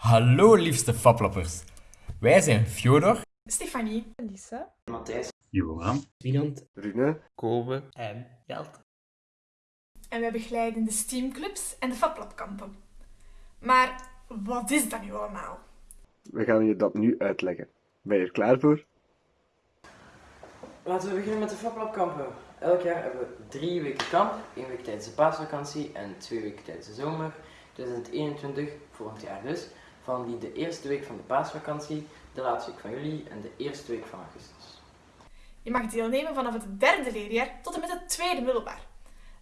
Hallo liefste faplappers. Wij zijn Fjodor Stefanie. Lisa. Matthijs, Joram, Wienand, Rune, Kobe en Jelt. En wij begeleiden de steamclubs en de fablabkampen. Maar wat is dat nu allemaal? we gaan je dat nu uitleggen. Ben je er klaar voor? Laten we beginnen met de FabLab-kampen. Elk jaar hebben we drie weken kamp. één week tijdens de paasvakantie en twee weken tijdens de zomer. 2021, volgend jaar dus. Van die de eerste week van de paasvakantie, de laatste week van juli en de eerste week van augustus. Je mag deelnemen vanaf het derde leerjaar tot en met het tweede middelbaar.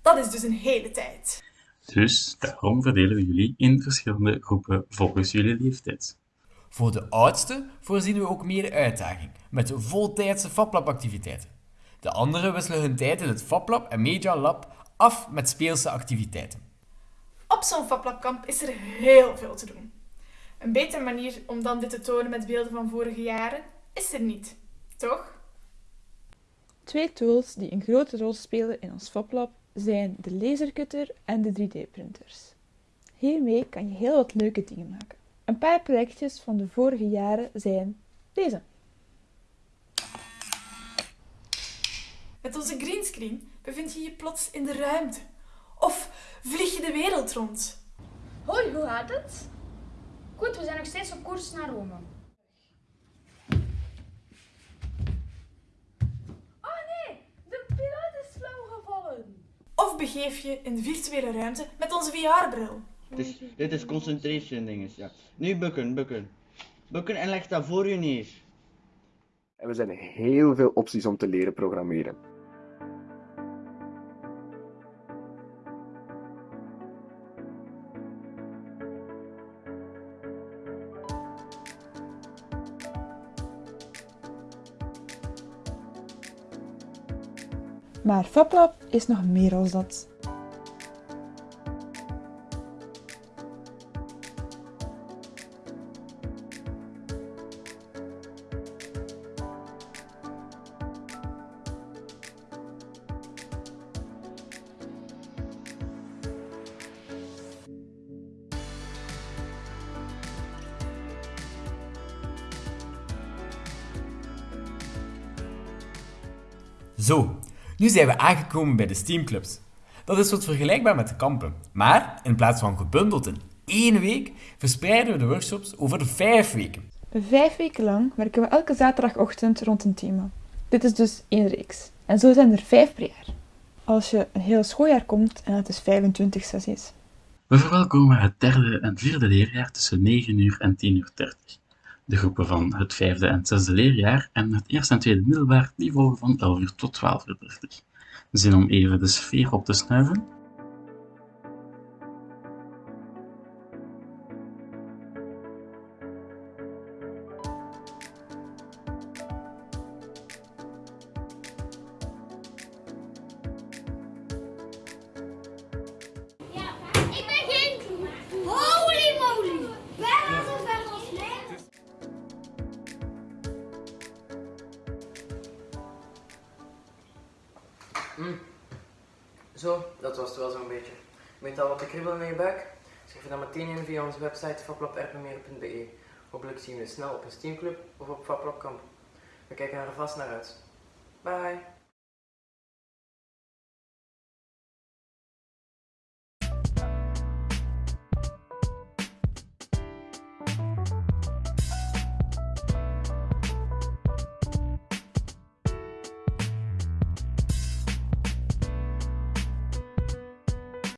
Dat is dus een hele tijd. Dus daarom verdelen we jullie in verschillende groepen volgens jullie leeftijd. Voor de oudste voorzien we ook meer uitdaging met voltijdse fablabactiviteiten. De anderen wisselen hun tijd in het fablab en media lab af met speelse activiteiten. Op zo'n fablabkamp is er heel veel te doen. Een betere manier om dan dit te tonen met beelden van vorige jaren is er niet, toch? Twee tools die een grote rol spelen in ons FabLab zijn de lasercutter en de 3D-printers. Hiermee kan je heel wat leuke dingen maken. Een paar projectjes van de vorige jaren zijn deze. Met onze greenscreen bevind je je plots in de ruimte. Of vlieg je de wereld rond. Hoi, hoe gaat het? Goed, we zijn nog steeds op koers naar Rome. Oh nee, de piloot is flauw gevallen. Of begeef je in de virtuele ruimte met onze VR-bril. Dit is concentration dinges, ja. Nu bukken, bukken. Bukken en leg dat voor je neer. En we zijn heel veel opties om te leren programmeren. Maar FabLab is nog meer als dat. Zo, nu zijn we aangekomen bij de steamclubs. Dat is wat vergelijkbaar met de kampen. Maar in plaats van gebundeld in één week, verspreiden we de workshops over de vijf weken. Vijf weken lang werken we elke zaterdagochtend rond een thema. Dit is dus één reeks. En zo zijn er vijf per jaar. Als je een heel schooljaar komt en het is 25 sessies. We verwelkomen het derde en vierde leerjaar tussen 9 uur en 10 uur 30. De groepen van het vijfde en zesde leerjaar en het eerste en tweede middelbaar die van 11 uur tot 12 uur 30. Zin om even de sfeer op te snuiven? Zo, dat was het wel zo'n beetje. Weet je al wat te kribbelen in je buik? Schrijf je dan meteen in via onze website fablab.rpmeer.be. Hopelijk zien we je snel op een steamclub of op Fablab Kamp. We kijken er vast naar uit. Bye!